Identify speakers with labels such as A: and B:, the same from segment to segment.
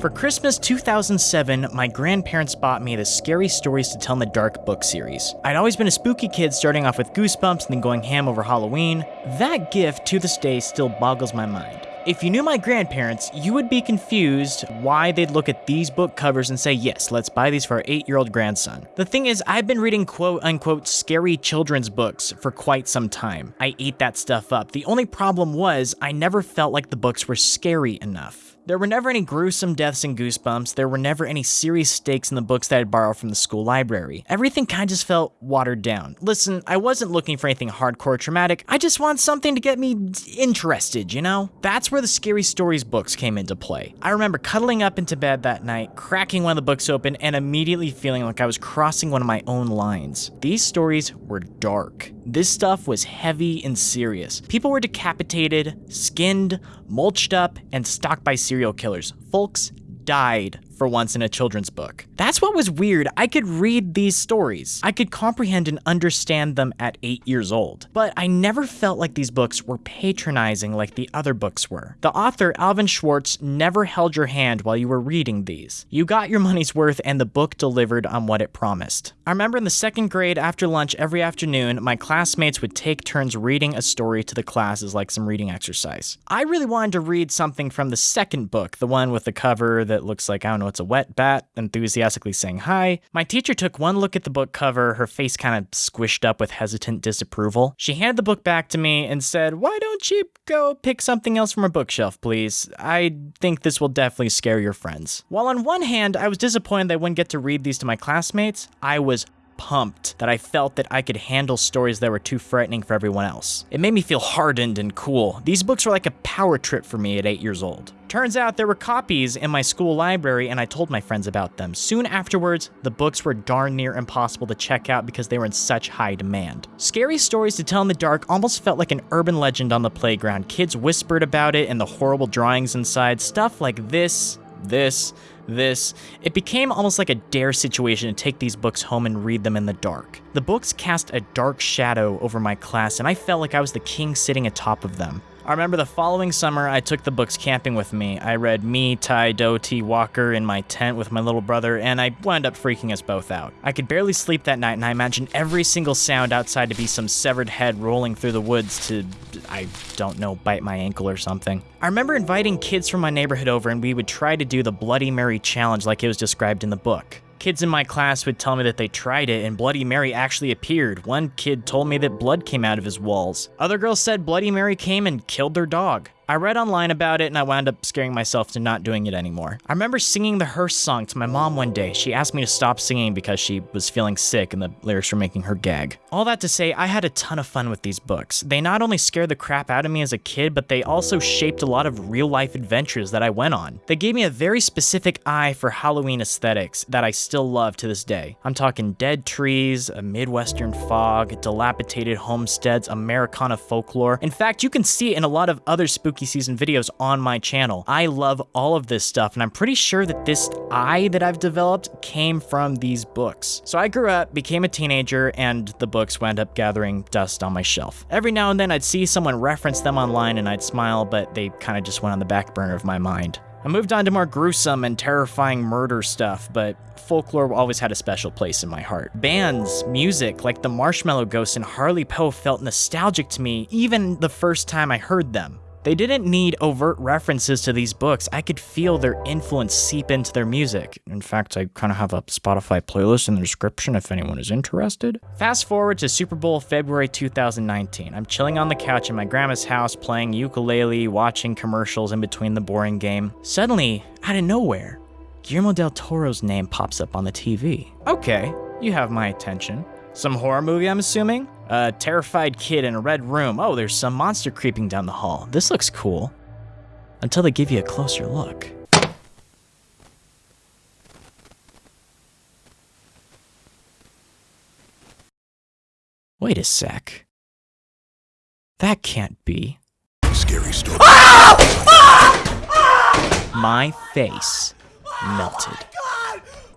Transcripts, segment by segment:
A: For Christmas 2007, my grandparents bought me the Scary Stories to Tell in the Dark book series. I'd always been a spooky kid starting off with Goosebumps and then going ham over Halloween. That gift to this day still boggles my mind. If you knew my grandparents, you would be confused why they'd look at these book covers and say, yes, let's buy these for our eight year old grandson. The thing is, I've been reading quote unquote scary children's books for quite some time. I ate that stuff up. The only problem was, I never felt like the books were scary enough. There were never any gruesome deaths in Goosebumps. There were never any serious stakes in the books that I'd borrowed from the school library. Everything kind of just felt watered down. Listen, I wasn't looking for anything hardcore traumatic. I just want something to get me interested, you know? That's where the Scary Stories books came into play. I remember cuddling up into bed that night, cracking one of the books open, and immediately feeling like I was crossing one of my own lines. These stories were dark. This stuff was heavy and serious. People were decapitated, skinned, mulched up, and stalked by serial killers. Folks died for once in a children's book. That's what was weird. I could read these stories. I could comprehend and understand them at eight years old. But I never felt like these books were patronizing like the other books were. The author, Alvin Schwartz, never held your hand while you were reading these. You got your money's worth and the book delivered on what it promised. I remember in the second grade after lunch every afternoon, my classmates would take turns reading a story to the class as like some reading exercise. I really wanted to read something from the second book, the one with the cover that looks like, I don't know, it's a wet bat, enthusiastically saying hi. My teacher took one look at the book cover, her face kind of squished up with hesitant disapproval. She handed the book back to me and said, Why don't you go pick something else from her bookshelf, please? I think this will definitely scare your friends. While on one hand, I was disappointed I wouldn't get to read these to my classmates, I was pumped that I felt that I could handle stories that were too frightening for everyone else. It made me feel hardened and cool. These books were like a power trip for me at 8 years old. Turns out there were copies in my school library and I told my friends about them. Soon afterwards, the books were darn near impossible to check out because they were in such high demand. Scary Stories to Tell in the Dark almost felt like an urban legend on the playground. Kids whispered about it and the horrible drawings inside, stuff like this, this, this, it became almost like a dare situation to take these books home and read them in the dark. The books cast a dark shadow over my class, and I felt like I was the king sitting atop of them. I remember the following summer, I took the books camping with me. I read Me Tie Dough-ty Walker in my tent with my little brother, and I wound up freaking us both out. I could barely sleep that night, and I imagined every single sound outside to be some severed head rolling through the woods to, I don't know, bite my ankle or something. I remember inviting kids from my neighborhood over, and we would try to do the Bloody Mary challenge like it was described in the book. Kids in my class would tell me that they tried it and Bloody Mary actually appeared. One kid told me that blood came out of his walls. Other girls said Bloody Mary came and killed their dog. I read online about it and I wound up scaring myself to not doing it anymore. I remember singing the Hearse song to my mom one day. She asked me to stop singing because she was feeling sick and the lyrics were making her gag. All that to say, I had a ton of fun with these books. They not only scared the crap out of me as a kid, but they also shaped a lot of real life adventures that I went on. They gave me a very specific eye for Halloween aesthetics that I still love to this day. I'm talking dead trees, a Midwestern fog, dilapidated homesteads, Americana folklore. In fact, you can see it in a lot of other spooky season videos on my channel. I love all of this stuff, and I'm pretty sure that this eye that I've developed came from these books. So I grew up, became a teenager, and the books wound up gathering dust on my shelf. Every now and then I'd see someone reference them online and I'd smile, but they kind of just went on the back burner of my mind. I moved on to more gruesome and terrifying murder stuff, but folklore always had a special place in my heart. Bands, music, like the Marshmallow Ghosts and Harley Poe felt nostalgic to me even the first time I heard them. They didn't need overt references to these books. I could feel their influence seep into their music. In fact, I kind of have a Spotify playlist in the description if anyone is interested. Fast forward to Super Bowl February 2019. I'm chilling on the couch in my grandma's house playing ukulele, watching commercials in between the boring game. Suddenly, out of nowhere, Guillermo del Toro's name pops up on the TV. Okay, you have my attention. Some horror movie, I'm assuming? A terrified kid in a red room. Oh, there's some monster creeping down the hall. This looks cool. Until they give you a closer look. Wait a sec. That can't be.
B: Scary story. Ah! Ah! Ah!
A: My face melted.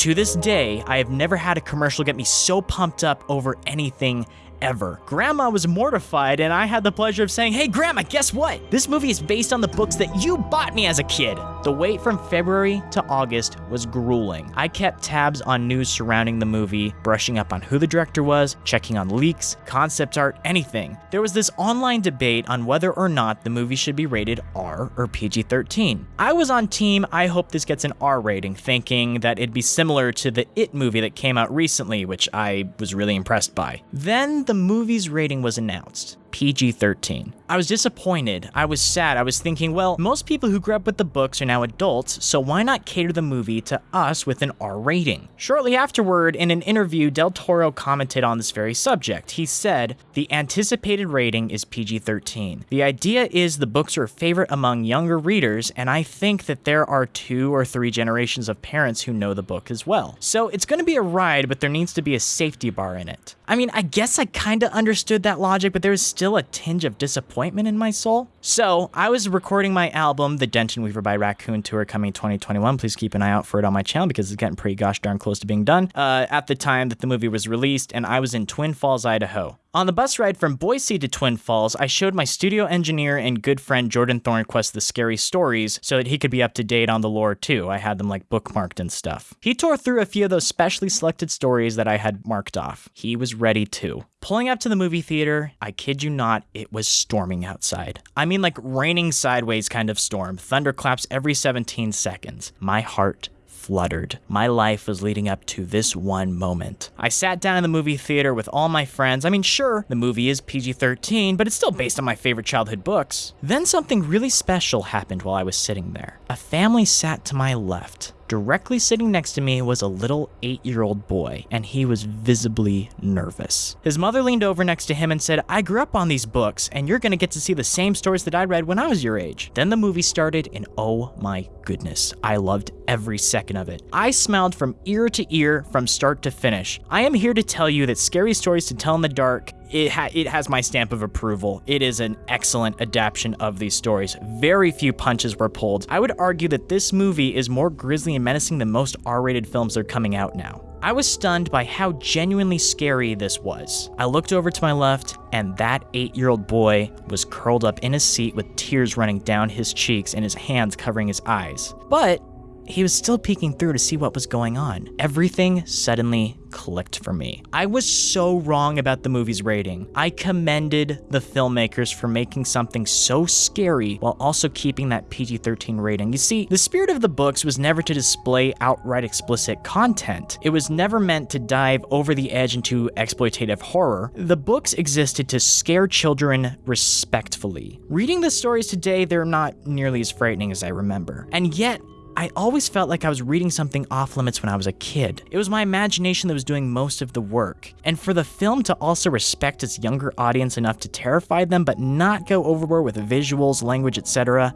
A: To this day, I have never had a commercial get me so pumped up over anything ever. Grandma was mortified, and I had the pleasure of saying, Hey, Grandma, guess what? This movie is based on the books that you bought me as a kid. The wait from February to August was grueling. I kept tabs on news surrounding the movie, brushing up on who the director was, checking on leaks, concept art, anything. There was this online debate on whether or not the movie should be rated R or PG 13. I was on team, I hope this gets an R rating, thinking that it'd be similar to the It movie that came out recently, which I was really impressed by. Then the movie's rating was announced. PG 13. I was disappointed. I was sad. I was thinking, well, most people who grew up with the books are now adults, so why not cater the movie to us with an R rating? Shortly afterward, in an interview, Del Toro commented on this very subject. He said, The anticipated rating is PG 13. The idea is the books are a favorite among younger readers, and I think that there are two or three generations of parents who know the book as well. So it's going to be a ride, but there needs to be a safety bar in it. I mean, I guess I kind of understood that logic, but there was still a tinge of disappointment in my soul. So I was recording my album, The Denton Weaver by Raccoon Tour, coming 2021. Please keep an eye out for it on my channel because it's getting pretty gosh darn close to being done. Uh, at the time that the movie was released, and I was in Twin Falls, Idaho. On the bus ride from Boise to Twin Falls, I showed my studio engineer and good friend Jordan Thornquist the scary stories so that he could be up to date on the lore too. I had them like bookmarked and stuff. He tore through a few of those specially selected stories that I had marked off. He was ready too. Pulling up to the movie theater, I kid you not, it was storming outside. I mean, like raining sideways kind of storm, thunderclaps every 17 seconds. My heart fluttered. My life was leading up to this one moment. I sat down in the movie theater with all my friends. I mean, sure, the movie is PG 13, but it's still based on my favorite childhood books. Then something really special happened while I was sitting there. A family sat to my left. Directly sitting next to me was a little eight year old boy, and he was visibly nervous. His mother leaned over next to him and said, I grew up on these books, and you're gonna get to see the same stories that I read when I was your age. Then the movie started, and oh my goodness, I loved every second of it. I smiled from ear to ear from start to finish. I am here to tell you that Scary Stories to Tell in the Dark it, ha- it has my stamp of approval. It is an excellent adaptation of these stories. Very few punches were pulled. I would argue that this movie is more grisly and menacing than most R rated films that are coming out now. I was stunned by how genuinely scary this was. I looked over to my left, and that eight year old boy was curled up in his seat with tears running down his cheeks and his hands covering his eyes. But he was still peeking through to see what was going on. Everything suddenly clicked for me. I was so wrong about the movie's rating. I commended the filmmakers for making something so scary while also keeping that PG 13 rating. You see, the spirit of the books was never to display outright explicit content, it was never meant to dive over the edge into exploitative horror. The books existed to scare children respectfully. Reading the stories today, they're not nearly as frightening as I remember. And yet, I always felt like I was reading something off limits when I was a kid. It was my imagination that was doing most of the work. And for the film to also respect its younger audience enough to terrify them but not go overboard with visuals, language, etc.,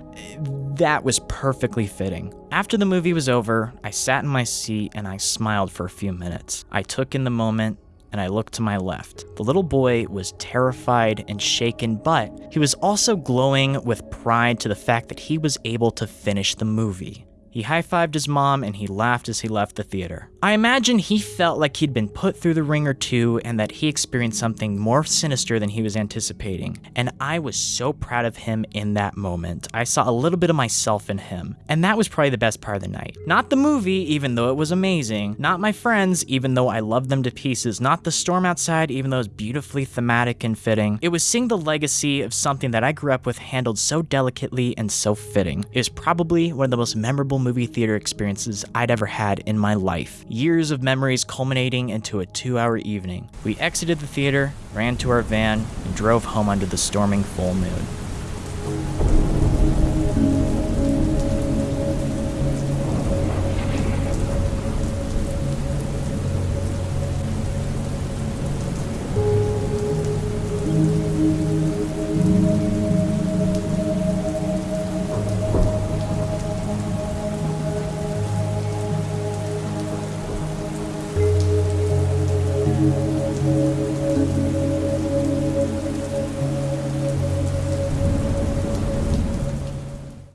A: that was perfectly fitting. After the movie was over, I sat in my seat and I smiled for a few minutes. I took in the moment and I looked to my left. The little boy was terrified and shaken, but he was also glowing with pride to the fact that he was able to finish the movie. He high fived his mom and he laughed as he left the theater. I imagine he felt like he'd been put through the ringer too and that he experienced something more sinister than he was anticipating. And I was so proud of him in that moment. I saw a little bit of myself in him. And that was probably the best part of the night. Not the movie, even though it was amazing. Not my friends, even though I loved them to pieces. Not the storm outside, even though it was beautifully thematic and fitting. It was seeing the legacy of something that I grew up with handled so delicately and so fitting. It was probably one of the most memorable movie theater experiences I'd ever had in my life. Years of memories culminating into a two hour evening. We exited the theater, ran to our van, and drove home under the storming full moon.